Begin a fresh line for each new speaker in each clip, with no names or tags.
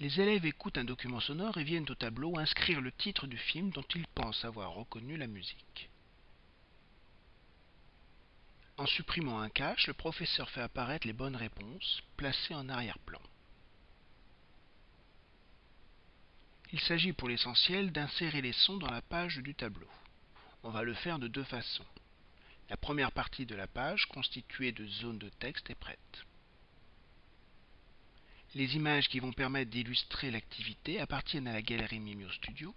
Les élèves écoutent un document sonore et viennent au tableau inscrire le titre du film dont ils pensent avoir reconnu la musique. En supprimant un cache, le professeur fait apparaître les bonnes réponses, placées en arrière-plan. Il s'agit pour l'essentiel d'insérer les sons dans la page du tableau. On va le faire de deux façons. La première partie de la page, constituée de zones de texte, est prête. Les images qui vont permettre d'illustrer l'activité appartiennent à la galerie Mimio Studio.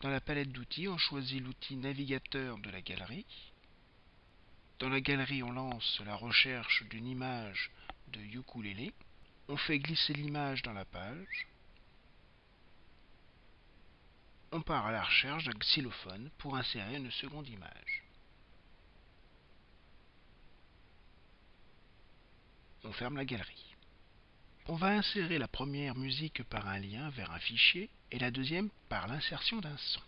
Dans la palette d'outils, on choisit l'outil navigateur de la galerie. Dans la galerie, on lance la recherche d'une image de ukulélé. On fait glisser l'image dans la page. On part à la recherche d'un xylophone pour insérer une seconde image. On ferme la galerie. On va insérer la première musique par un lien vers un fichier et la deuxième par l'insertion d'un son.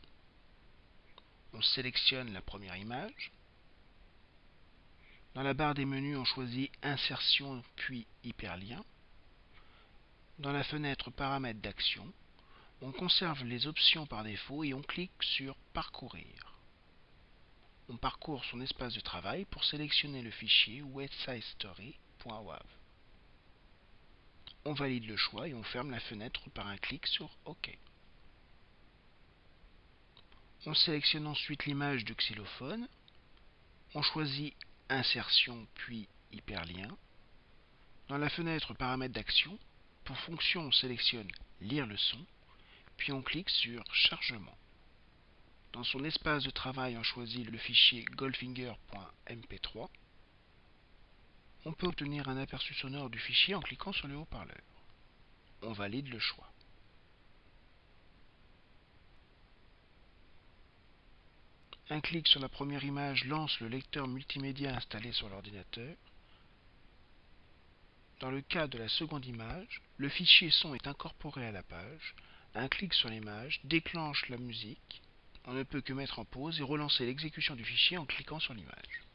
On sélectionne la première image. Dans la barre des menus, on choisit Insertion puis Hyperlien. Dans la fenêtre Paramètres d'action, on conserve les options par défaut et on clique sur Parcourir. On parcourt son espace de travail pour sélectionner le fichier websitestory.wav on valide le choix et on ferme la fenêtre par un clic sur OK. On sélectionne ensuite l'image de xylophone. On choisit Insertion puis Hyperlien. Dans la fenêtre Paramètres d'action, pour fonction, on sélectionne Lire le son, puis on clique sur Chargement. Dans son espace de travail, on choisit le fichier goldfinger.mp3 on peut obtenir un aperçu sonore du fichier en cliquant sur le haut-parleur. On valide le choix. Un clic sur la première image lance le lecteur multimédia installé sur l'ordinateur. Dans le cas de la seconde image, le fichier son est incorporé à la page. Un clic sur l'image déclenche la musique. On ne peut que mettre en pause et relancer l'exécution du fichier en cliquant sur l'image.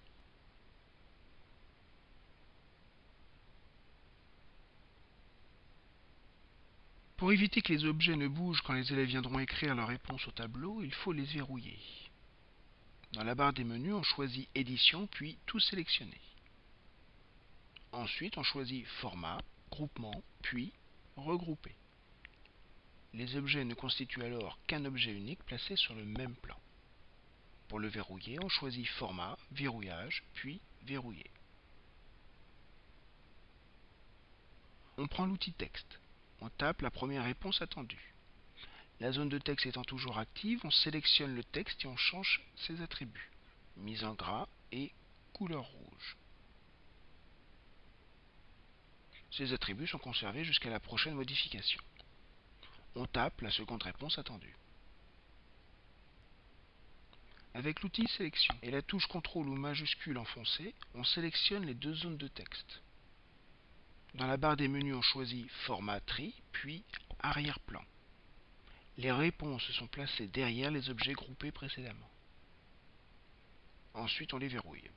Pour éviter que les objets ne bougent quand les élèves viendront écrire leur réponse au tableau, il faut les verrouiller. Dans la barre des menus, on choisit Édition, puis Tout sélectionner. Ensuite, on choisit Format, Groupement, puis Regrouper. Les objets ne constituent alors qu'un objet unique placé sur le même plan. Pour le verrouiller, on choisit Format, Verrouillage, puis Verrouiller. On prend l'outil Texte on tape la première réponse attendue. La zone de texte étant toujours active, on sélectionne le texte et on change ses attributs. Mise en gras et couleur rouge. Ces attributs sont conservés jusqu'à la prochaine modification. On tape la seconde réponse attendue. Avec l'outil Sélection et la touche CTRL ou majuscule enfoncée, on sélectionne les deux zones de texte. Dans la barre des menus, on choisit Format tri, puis Arrière-plan. Les réponses sont placées derrière les objets groupés précédemment. Ensuite, on les verrouille.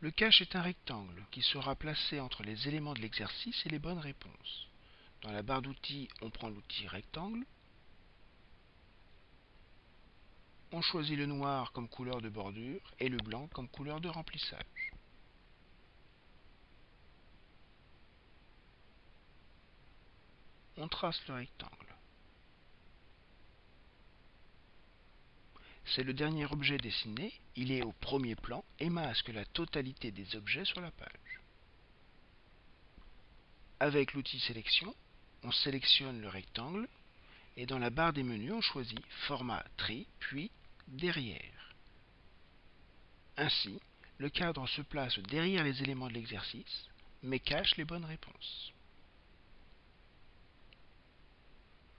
Le cache est un rectangle qui sera placé entre les éléments de l'exercice et les bonnes réponses. Dans la barre d'outils, on prend l'outil rectangle, on choisit le noir comme couleur de bordure et le blanc comme couleur de remplissage. On trace le rectangle. C'est le dernier objet dessiné, il est au premier plan et masque la totalité des objets sur la page. Avec l'outil sélection, on sélectionne le rectangle et dans la barre des menus, on choisit Format Tri, puis derrière. Ainsi, le cadre se place derrière les éléments de l'exercice, mais cache les bonnes réponses.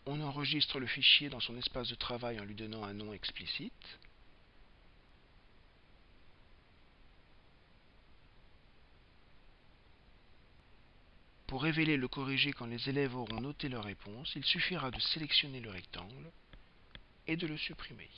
On enregistre le fichier dans son espace de travail en lui donnant un nom explicite. Pour révéler le corrigé quand les élèves auront noté leur réponse, il suffira de sélectionner le rectangle et de le supprimer.